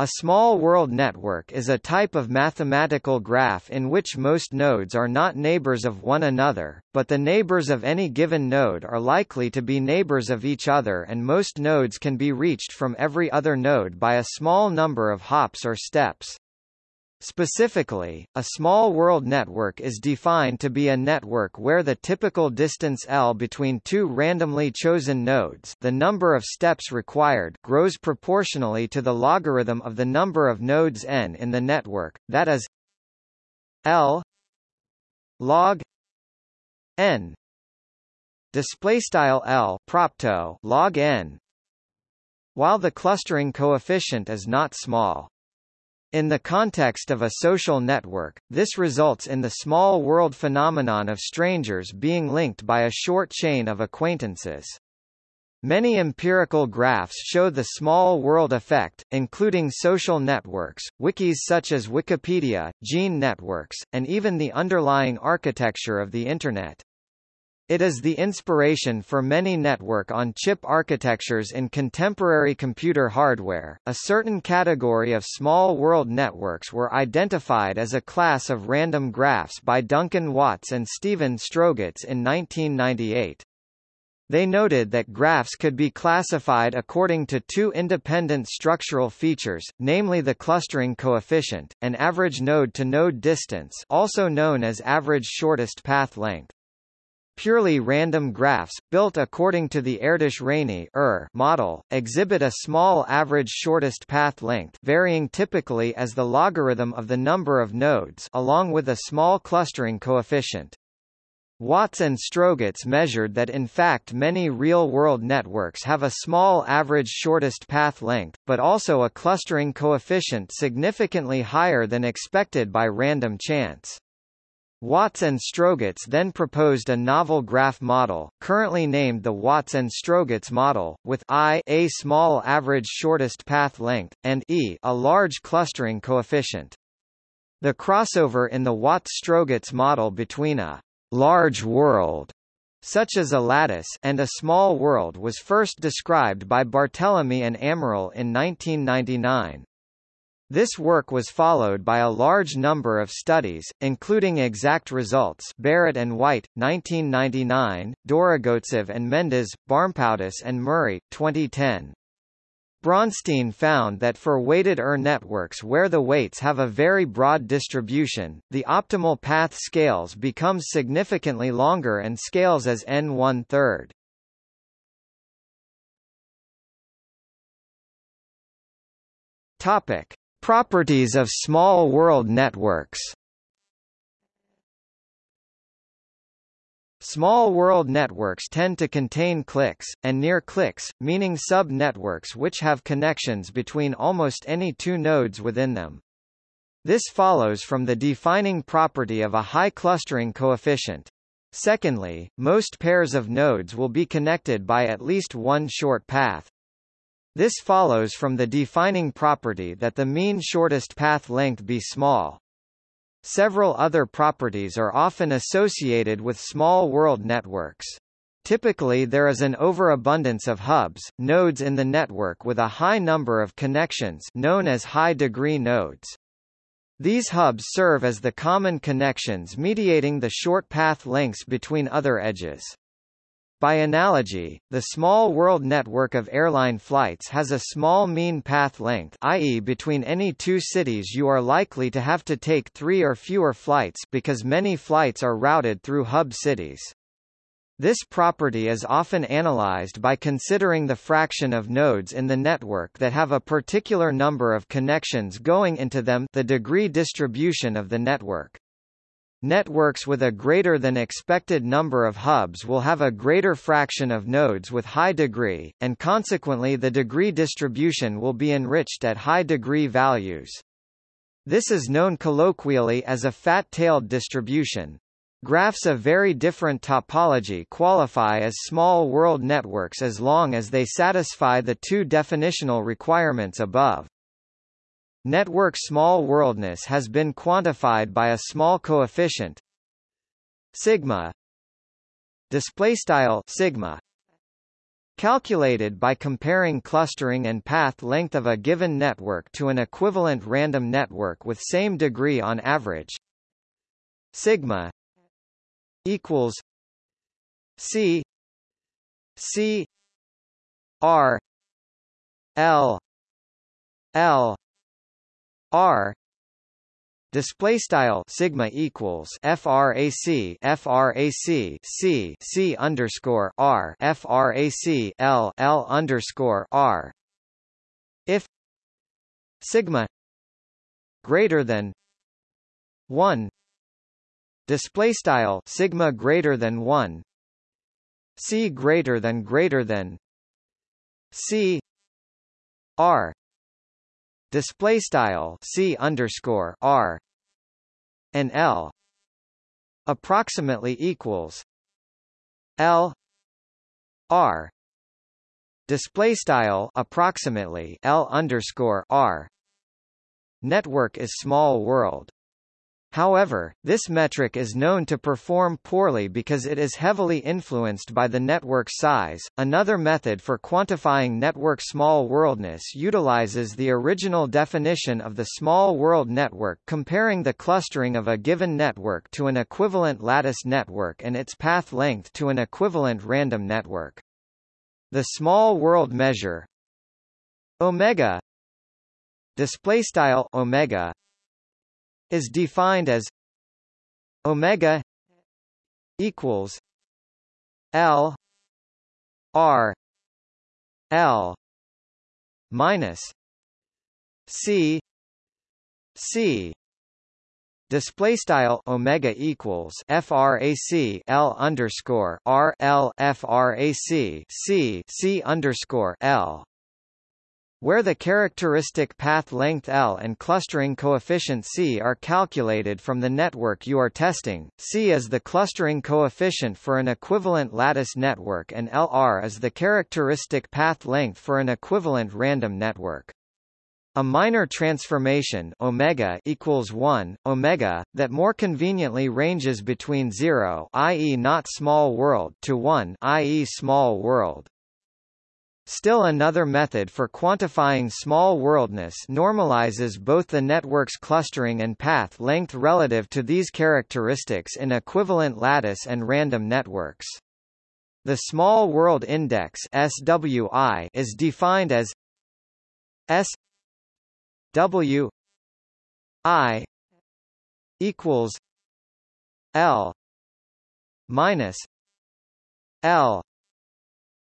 A small world network is a type of mathematical graph in which most nodes are not neighbors of one another, but the neighbors of any given node are likely to be neighbors of each other and most nodes can be reached from every other node by a small number of hops or steps. Specifically, a small world network is defined to be a network where the typical distance L between two randomly chosen nodes the number of steps required grows proportionally to the logarithm of the number of nodes n in the network, that is L log n display style L propto log n while the clustering coefficient is not small. In the context of a social network, this results in the small world phenomenon of strangers being linked by a short chain of acquaintances. Many empirical graphs show the small world effect, including social networks, wikis such as Wikipedia, gene networks, and even the underlying architecture of the Internet. It is the inspiration for many network-on-chip architectures in contemporary computer hardware. A certain category of small world networks were identified as a class of random graphs by Duncan Watts and Stephen Strogatz in 1998. They noted that graphs could be classified according to two independent structural features, namely the clustering coefficient, and average node-to-node -node distance also known as average shortest path length. Purely random graphs, built according to the Erdős-Rényi er model, exhibit a small average shortest path length varying typically as the logarithm of the number of nodes along with a small clustering coefficient. Watts and Strogatz measured that in fact many real-world networks have a small average shortest path length, but also a clustering coefficient significantly higher than expected by random chance. Watts and Strogatz then proposed a novel graph model, currently named the Watts and Strogatz model, with I a small average shortest path length, and E a large clustering coefficient. The crossover in the Watts-Strogatz model between a large world such as a lattice and a small world was first described by Barthelemy and Amaral in 1999. This work was followed by a large number of studies, including Exact Results Barrett and White, 1999, Dorogovtsev and Mendes, Barmpoutis and Murray, 2010. Braunstein found that for weighted ER networks where the weights have a very broad distribution, the optimal path scales becomes significantly longer and scales as n one-third. Topic. Properties of small world networks Small world networks tend to contain cliques, and near cliques, meaning sub-networks which have connections between almost any two nodes within them. This follows from the defining property of a high clustering coefficient. Secondly, most pairs of nodes will be connected by at least one short path. This follows from the defining property that the mean shortest path length be small. Several other properties are often associated with small world networks. Typically there is an overabundance of hubs, nodes in the network with a high number of connections known as high-degree nodes. These hubs serve as the common connections mediating the short path lengths between other edges. By analogy, the small world network of airline flights has a small mean path length i.e. between any two cities you are likely to have to take three or fewer flights because many flights are routed through hub cities. This property is often analyzed by considering the fraction of nodes in the network that have a particular number of connections going into them the degree distribution of the network. Networks with a greater than expected number of hubs will have a greater fraction of nodes with high degree, and consequently the degree distribution will be enriched at high degree values. This is known colloquially as a fat-tailed distribution. Graphs of very different topology qualify as small world networks as long as they satisfy the two definitional requirements above. Network small worldness has been quantified by a small coefficient sigma display style sigma calculated by comparing clustering and path length of a given network to an equivalent random network with same degree on average sigma equals c c r l l r. Display style sigma equals frac frac c c underscore r frac l l underscore r. If sigma greater than 1 display style sigma greater than 1 c greater than greater than c r display style c underscore r and l approximately equals l r display style approximately l underscore r. Network is small world However, this metric is known to perform poorly because it is heavily influenced by the network size. Another method for quantifying network small worldness utilizes the original definition of the small world network comparing the clustering of a given network to an equivalent lattice network and its path length to an equivalent random network. The small world measure omega display style omega is defined as omega equals L R L minus C C. Display style omega equals frac L underscore R L frac C C underscore L where the characteristic path length L and clustering coefficient C are calculated from the network you are testing, C is the clustering coefficient for an equivalent lattice network and LR is the characteristic path length for an equivalent random network. A minor transformation omega equals 1 omega that more conveniently ranges between 0 i.e. not small world to 1 i.e. small world Still another method for quantifying small worldness normalizes both the network's clustering and path length relative to these characteristics in equivalent lattice and random networks. The Small World Index SWI is defined as S W I equals L minus L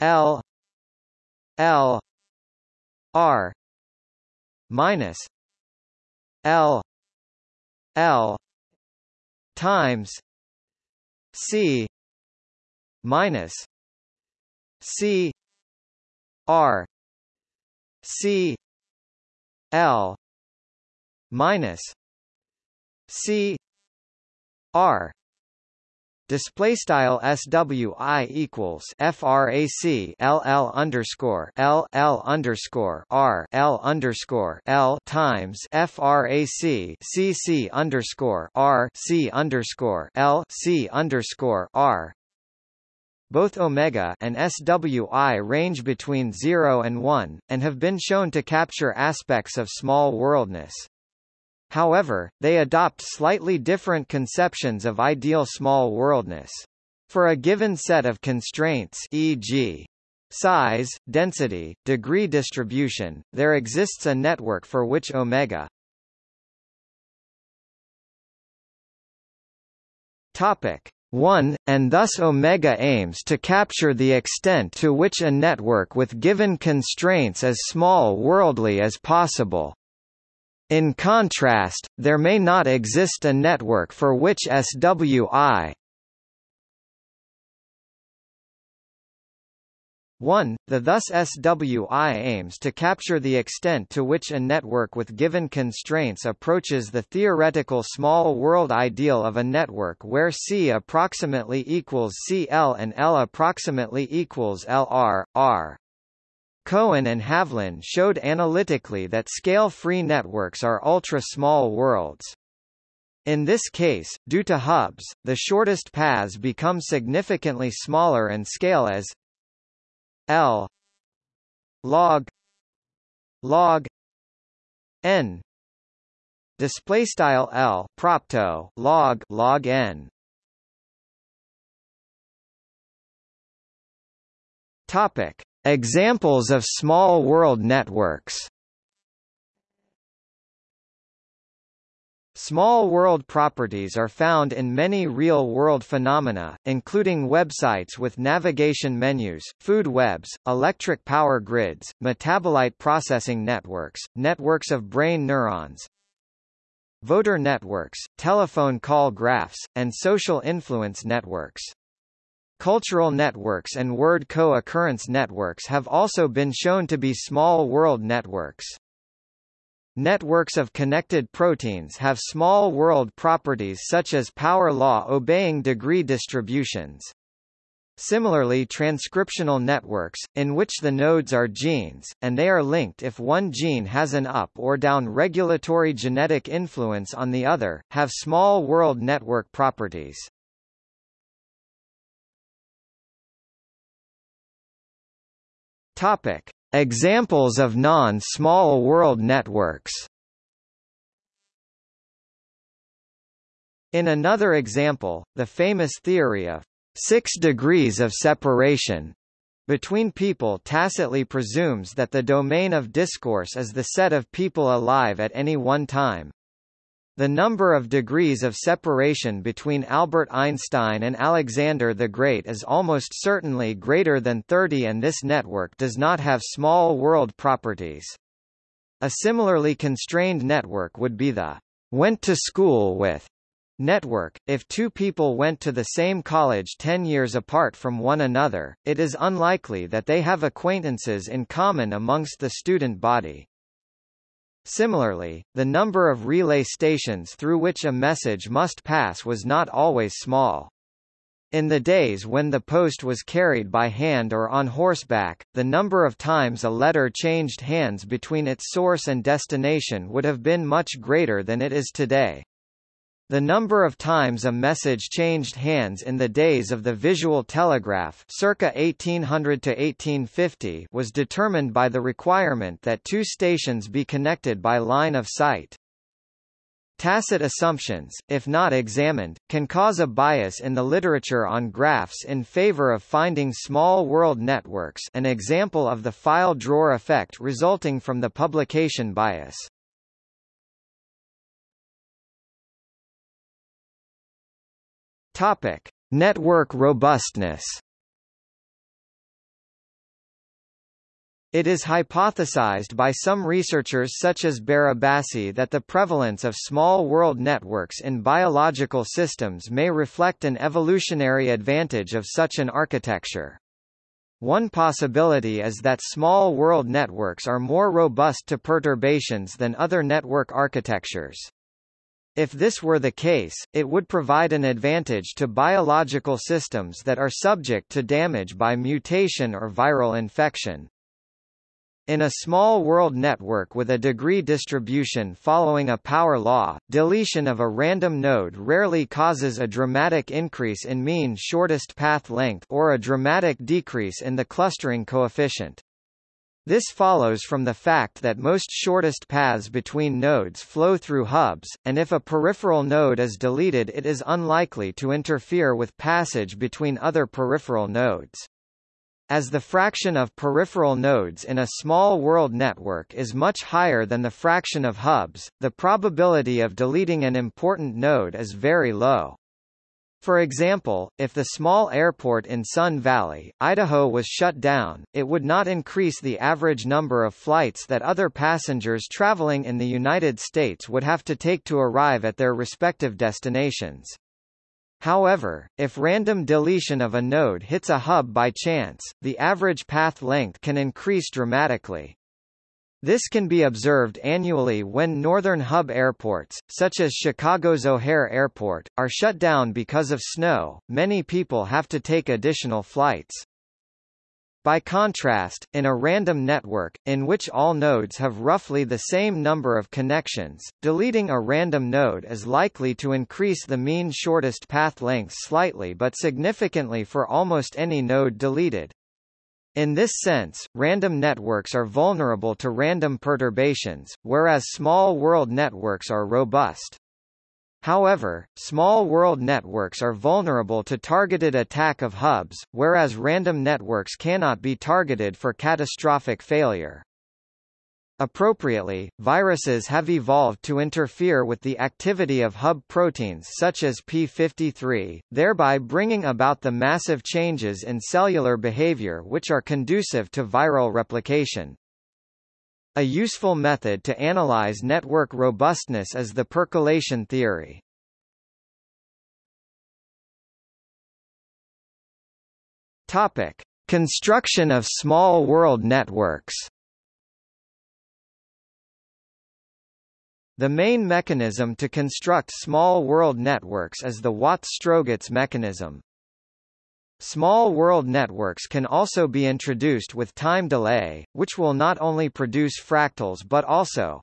L L R minus L L times C minus C R C L minus C R Display style SWI equals FRAC LL underscore L L underscore R L underscore L times FRAC CC underscore R C underscore L C underscore R both omega and SWI range between 0 and 1, and have been shown to capture aspects of small worldness. However, they adopt slightly different conceptions of ideal small worldness. For a given set of constraints e.g. size, density, degree distribution, there exists a network for which omega Topic 1, and thus omega aims to capture the extent to which a network with given constraints is small worldly as possible. In contrast, there may not exist a network for which SWI 1. The thus SWI aims to capture the extent to which a network with given constraints approaches the theoretical small world ideal of a network where C approximately equals CL and L approximately equals LR, R. Cohen and Havlin showed analytically that scale-free networks are ultra-small worlds. In this case, due to hubs, the shortest paths become significantly smaller and scale as L log log n display style L propto log log n topic examples of small world networks Small world properties are found in many real-world phenomena, including websites with navigation menus, food webs, electric power grids, metabolite processing networks, networks of brain neurons, voter networks, telephone call graphs, and social influence networks. Cultural networks and word co-occurrence networks have also been shown to be small world networks. Networks of connected proteins have small world properties such as power law obeying degree distributions. Similarly transcriptional networks, in which the nodes are genes, and they are linked if one gene has an up or down regulatory genetic influence on the other, have small world network properties. Topic. Examples of non-small world networks In another example, the famous theory of six degrees of separation between people tacitly presumes that the domain of discourse is the set of people alive at any one time. The number of degrees of separation between Albert Einstein and Alexander the Great is almost certainly greater than 30 and this network does not have small world properties. A similarly constrained network would be the went to school with network. If two people went to the same college 10 years apart from one another, it is unlikely that they have acquaintances in common amongst the student body. Similarly, the number of relay stations through which a message must pass was not always small. In the days when the post was carried by hand or on horseback, the number of times a letter changed hands between its source and destination would have been much greater than it is today. The number of times a message changed hands in the days of the visual telegraph circa 1800 to 1850 was determined by the requirement that two stations be connected by line of sight. Tacit assumptions, if not examined, can cause a bias in the literature on graphs in favor of finding small world networks an example of the file drawer effect resulting from the publication bias. Topic: Network robustness. It is hypothesized by some researchers such as Barabasi that the prevalence of small world networks in biological systems may reflect an evolutionary advantage of such an architecture. One possibility is that small world networks are more robust to perturbations than other network architectures. If this were the case, it would provide an advantage to biological systems that are subject to damage by mutation or viral infection. In a small world network with a degree distribution following a power law, deletion of a random node rarely causes a dramatic increase in mean shortest path length or a dramatic decrease in the clustering coefficient. This follows from the fact that most shortest paths between nodes flow through hubs, and if a peripheral node is deleted it is unlikely to interfere with passage between other peripheral nodes. As the fraction of peripheral nodes in a small world network is much higher than the fraction of hubs, the probability of deleting an important node is very low. For example, if the small airport in Sun Valley, Idaho was shut down, it would not increase the average number of flights that other passengers traveling in the United States would have to take to arrive at their respective destinations. However, if random deletion of a node hits a hub by chance, the average path length can increase dramatically. This can be observed annually when northern hub airports, such as Chicago's O'Hare Airport, are shut down because of snow. Many people have to take additional flights. By contrast, in a random network, in which all nodes have roughly the same number of connections, deleting a random node is likely to increase the mean shortest path length slightly but significantly for almost any node deleted. In this sense, random networks are vulnerable to random perturbations, whereas small world networks are robust. However, small world networks are vulnerable to targeted attack of hubs, whereas random networks cannot be targeted for catastrophic failure. Appropriately, viruses have evolved to interfere with the activity of hub proteins such as p53, thereby bringing about the massive changes in cellular behavior which are conducive to viral replication. A useful method to analyze network robustness is the percolation theory. Topic: Construction of small world networks. The main mechanism to construct small world networks is the Watt-Strogatz mechanism. Small world networks can also be introduced with time delay, which will not only produce fractals but also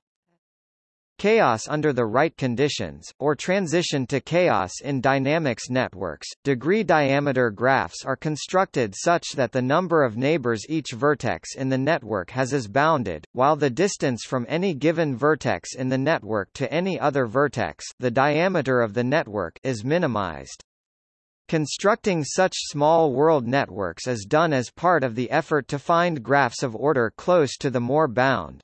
chaos under the right conditions, or transition to chaos in dynamics networks. Degree diameter graphs are constructed such that the number of neighbors each vertex in the network has is bounded, while the distance from any given vertex in the network to any other vertex the diameter of the network is minimized. Constructing such small world networks is done as part of the effort to find graphs of order close to the Moore bound.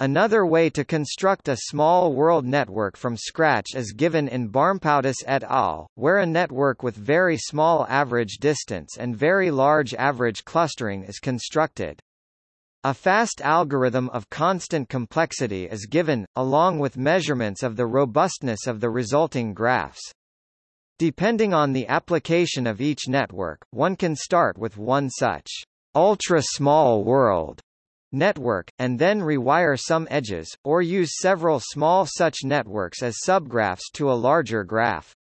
Another way to construct a small world network from scratch is given in Barmpoutis et al., where a network with very small average distance and very large average clustering is constructed. A fast algorithm of constant complexity is given, along with measurements of the robustness of the resulting graphs. Depending on the application of each network, one can start with one such ultra-small world network, and then rewire some edges, or use several small such networks as subgraphs to a larger graph.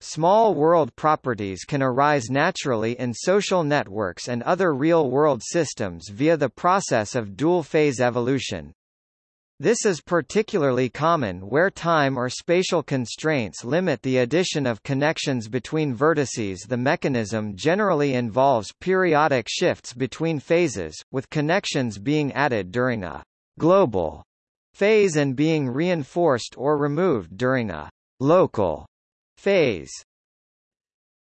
Small world properties can arise naturally in social networks and other real-world systems via the process of dual-phase evolution. This is particularly common where time or spatial constraints limit the addition of connections between vertices The mechanism generally involves periodic shifts between phases, with connections being added during a global phase and being reinforced or removed during a local phase.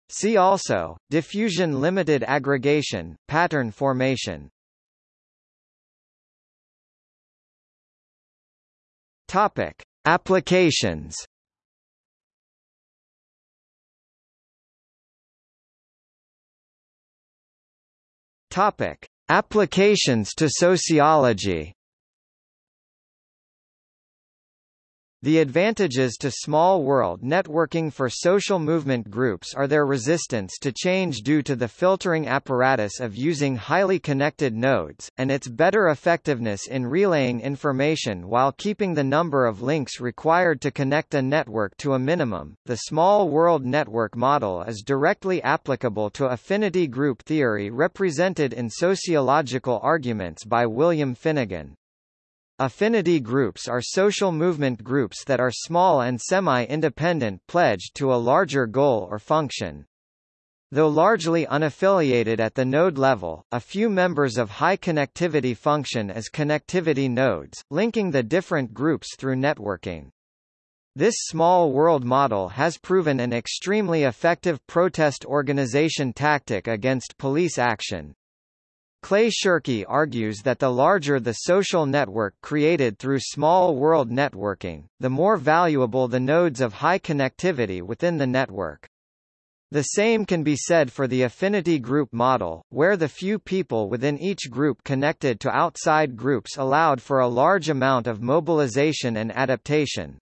See also, diffusion limited aggregation, pattern formation. Topic: Applications. Topic: Applications to sociology. The advantages to small world networking for social movement groups are their resistance to change due to the filtering apparatus of using highly connected nodes, and its better effectiveness in relaying information while keeping the number of links required to connect a network to a minimum. The small world network model is directly applicable to affinity group theory represented in sociological arguments by William Finnegan. Affinity groups are social movement groups that are small and semi-independent pledged to a larger goal or function. Though largely unaffiliated at the node level, a few members of high connectivity function as connectivity nodes, linking the different groups through networking. This small world model has proven an extremely effective protest organization tactic against police action, Clay Shirky argues that the larger the social network created through small world networking, the more valuable the nodes of high connectivity within the network. The same can be said for the affinity group model, where the few people within each group connected to outside groups allowed for a large amount of mobilization and adaptation.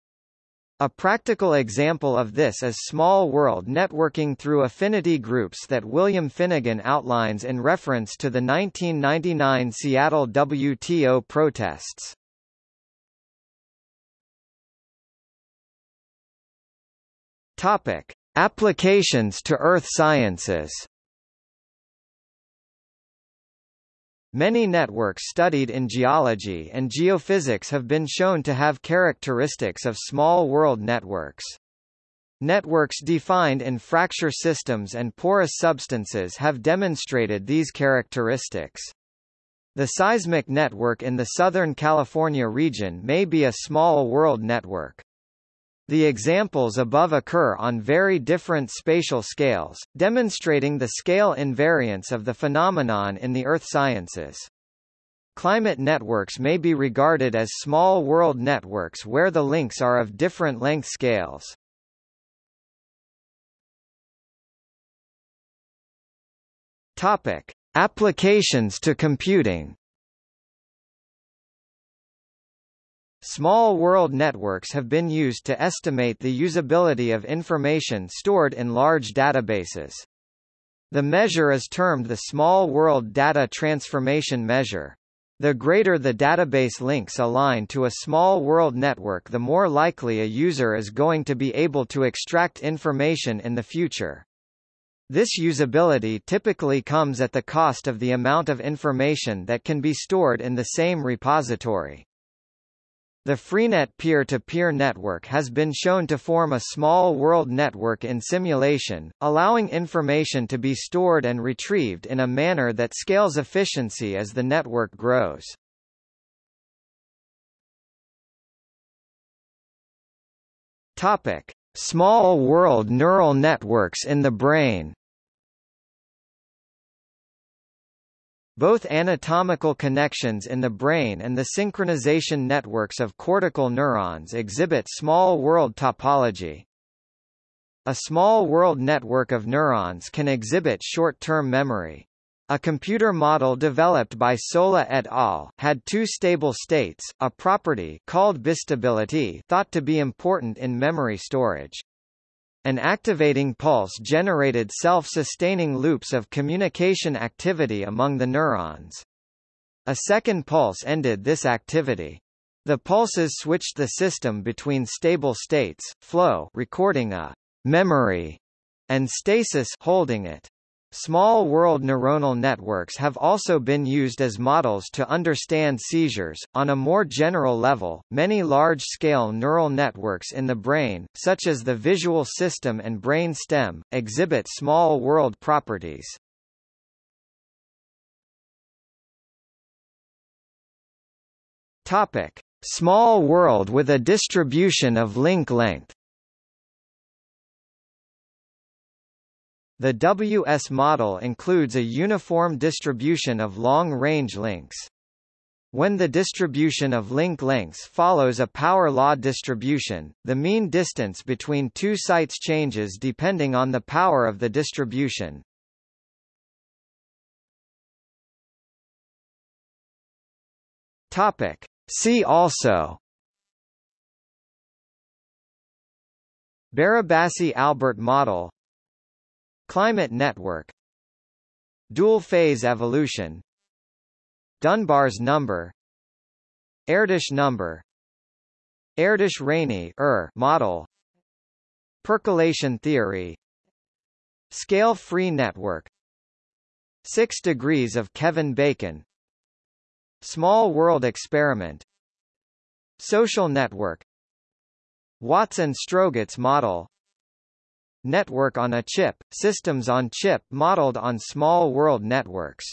A practical example of this is small world networking through affinity groups that William Finnegan outlines in reference to the 1999 Seattle WTO protests. Topic: Applications to earth sciences. Many networks studied in geology and geophysics have been shown to have characteristics of small world networks. Networks defined in fracture systems and porous substances have demonstrated these characteristics. The seismic network in the Southern California region may be a small world network. The examples above occur on very different spatial scales, demonstrating the scale invariance of the phenomenon in the earth sciences. Climate networks may be regarded as small world networks where the links are of different length scales. Topic: Applications to computing. Small world networks have been used to estimate the usability of information stored in large databases. The measure is termed the Small World Data Transformation Measure. The greater the database links align to a small world network the more likely a user is going to be able to extract information in the future. This usability typically comes at the cost of the amount of information that can be stored in the same repository. The Freenet peer-to-peer -peer network has been shown to form a small world network in simulation, allowing information to be stored and retrieved in a manner that scales efficiency as the network grows. Topic: Small world neural networks in the brain. Both anatomical connections in the brain and the synchronization networks of cortical neurons exhibit small world topology. A small world network of neurons can exhibit short-term memory. A computer model developed by Solla et al. had two stable states, a property called bistability thought to be important in memory storage. An activating pulse generated self-sustaining loops of communication activity among the neurons. A second pulse ended this activity. The pulses switched the system between stable states, flow recording a memory, and stasis holding it. Small world neuronal networks have also been used as models to understand seizures. On a more general level, many large scale neural networks in the brain, such as the visual system and brain stem, exhibit small world properties. Topic: Small world with a distribution of link length. The WS model includes a uniform distribution of long-range links. When the distribution of link lengths follows a power law distribution, the mean distance between two sites changes depending on the power of the distribution. Topic. See also Barabasi-Albert model Climate network. Dual-phase evolution. Dunbar's number. Erdős number. Erdős-Rényi er model. Percolation theory. Scale-free network. Six degrees of Kevin Bacon. Small world experiment. Social network. Watts-Strogatz model Network on a chip, systems on chip modeled on small world networks